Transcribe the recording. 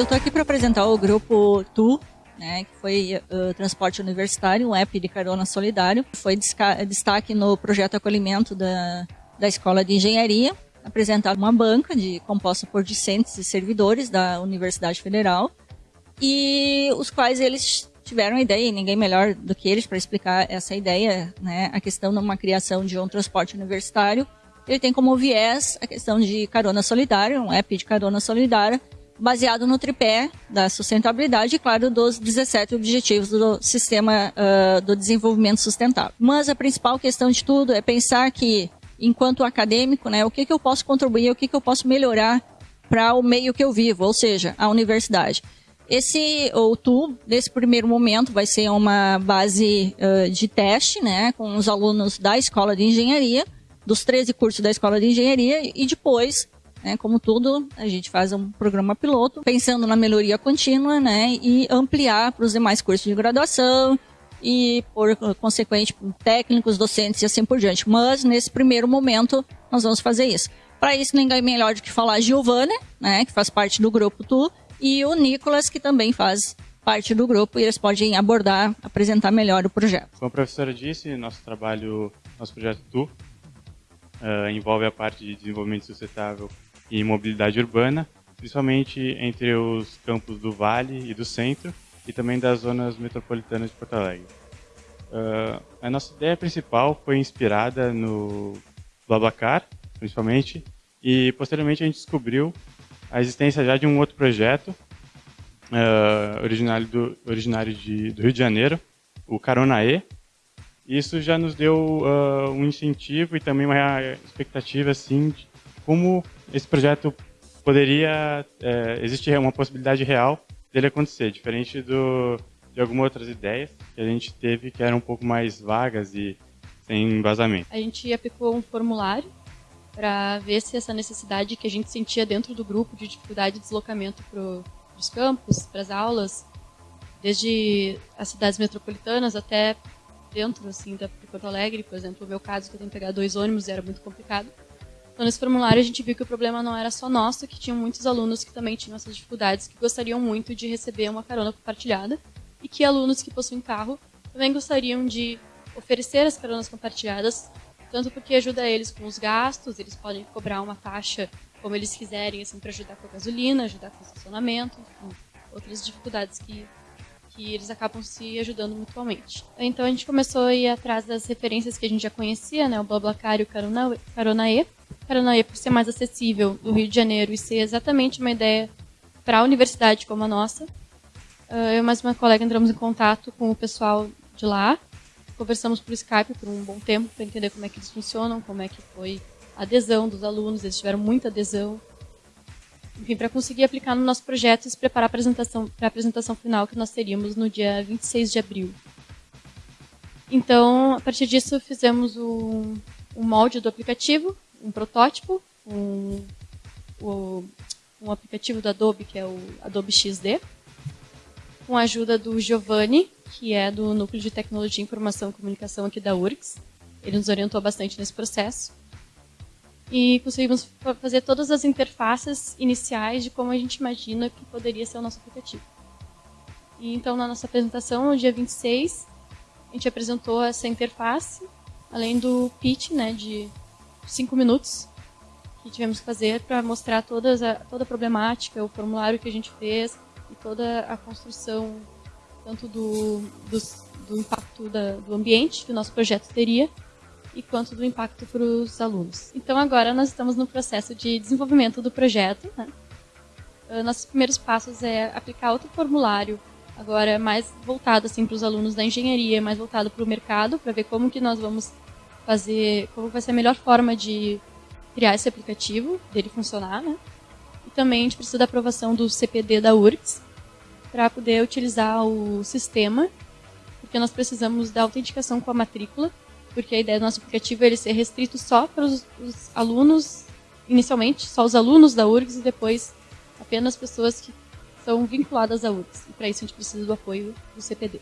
Eu estou aqui para apresentar o grupo TU, né, que foi uh, Transporte Universitário, um app de carona solidário. Foi destaque no projeto acolhimento da, da Escola de Engenharia. Apresentar uma banca de composta por discentes e servidores da Universidade Federal e os quais eles tiveram a ideia, e ninguém melhor do que eles para explicar essa ideia, né, a questão de uma criação de um transporte universitário. Ele tem como viés a questão de carona solidária, um app de carona solidária, baseado no tripé da sustentabilidade e, claro, dos 17 objetivos do sistema uh, do desenvolvimento sustentável. Mas a principal questão de tudo é pensar que, enquanto acadêmico, né, o que, que eu posso contribuir, o que, que eu posso melhorar para o meio que eu vivo, ou seja, a universidade. Esse OutU, nesse primeiro momento, vai ser uma base uh, de teste, né, com os alunos da Escola de Engenharia, dos 13 cursos da Escola de Engenharia, e depois né? Como tudo, a gente faz um programa piloto pensando na melhoria contínua né? e ampliar para os demais cursos de graduação e, por consequente, técnicos, docentes e assim por diante. Mas, nesse primeiro momento, nós vamos fazer isso. Para isso, ninguém melhor do que falar a Giovana, né, que faz parte do grupo Tu, e o Nicolas, que também faz parte do grupo, e eles podem abordar, apresentar melhor o projeto. Como a professora disse, nosso trabalho, nosso projeto Tu, uh, envolve a parte de desenvolvimento sustentável e mobilidade urbana, principalmente entre os campos do Vale e do Centro e também das zonas metropolitanas de Porto Alegre. Uh, a nossa ideia principal foi inspirada no Blablacar, principalmente, e posteriormente a gente descobriu a existência já de um outro projeto uh, originário, do, originário de, do Rio de Janeiro, o Caronae. Isso já nos deu uh, um incentivo e também uma expectativa assim, de como esse projeto poderia é, existir uma possibilidade real dele acontecer, diferente do, de algumas outras ideias que a gente teve que eram um pouco mais vagas e sem embasamento. A gente aplicou um formulário para ver se essa necessidade que a gente sentia dentro do grupo de dificuldade de deslocamento para os campos, para as aulas, desde as cidades metropolitanas até dentro assim da Porto Alegre, por exemplo, o meu caso que eu tenho que pegar dois ônibus era muito complicado. Então, nesse formulário, a gente viu que o problema não era só nosso, que tinham muitos alunos que também tinham essas dificuldades, que gostariam muito de receber uma carona compartilhada, e que alunos que possuem carro também gostariam de oferecer as caronas compartilhadas, tanto porque ajuda eles com os gastos, eles podem cobrar uma taxa como eles quiserem, assim, para ajudar com a gasolina, ajudar com o estacionamento, enfim, outras dificuldades que que eles acabam se ajudando mutuamente. Então a gente começou a ir atrás das referências que a gente já conhecia, né, o BlaBlaCar e o Caronae. Caronae, por ser mais acessível do Rio de Janeiro e ser exatamente uma ideia para a universidade como a nossa, eu e mais uma colega entramos em contato com o pessoal de lá, conversamos por Skype por um bom tempo para entender como é que eles funcionam, como é que foi a adesão dos alunos, eles tiveram muita adesão, enfim, para conseguir aplicar no nosso projeto e se preparar para a apresentação, para a apresentação final que nós teríamos no dia 26 de abril. Então, a partir disso, fizemos um molde do aplicativo, um protótipo, um, um, um aplicativo do Adobe, que é o Adobe XD, com a ajuda do Giovanni, que é do Núcleo de Tecnologia, Informação e Comunicação aqui da URGS. Ele nos orientou bastante nesse processo e conseguimos fazer todas as interfaces iniciais de como a gente imagina que poderia ser o nosso aplicativo. E então, na nossa apresentação, no dia 26, a gente apresentou essa interface, além do pitch né, de 5 minutos que tivemos que fazer para mostrar todas a, toda a problemática, o formulário que a gente fez e toda a construção, tanto do, do, do impacto da, do ambiente que o nosso projeto teria, e quanto do impacto para os alunos. Então agora nós estamos no processo de desenvolvimento do projeto. Né? Uh, nossos primeiros passos é aplicar outro formulário, agora mais voltado assim para os alunos da engenharia, mais voltado para o mercado, para ver como que nós vamos fazer, como vai ser a melhor forma de criar esse aplicativo, dele funcionar, né? E também a gente precisa da aprovação do CPD da URGS para poder utilizar o sistema, porque nós precisamos da autenticação com a matrícula porque a ideia do nosso aplicativo é ele ser restrito só para os, os alunos, inicialmente, só os alunos da URGS e depois apenas pessoas que são vinculadas à URGS. E para isso a gente precisa do apoio do CPD.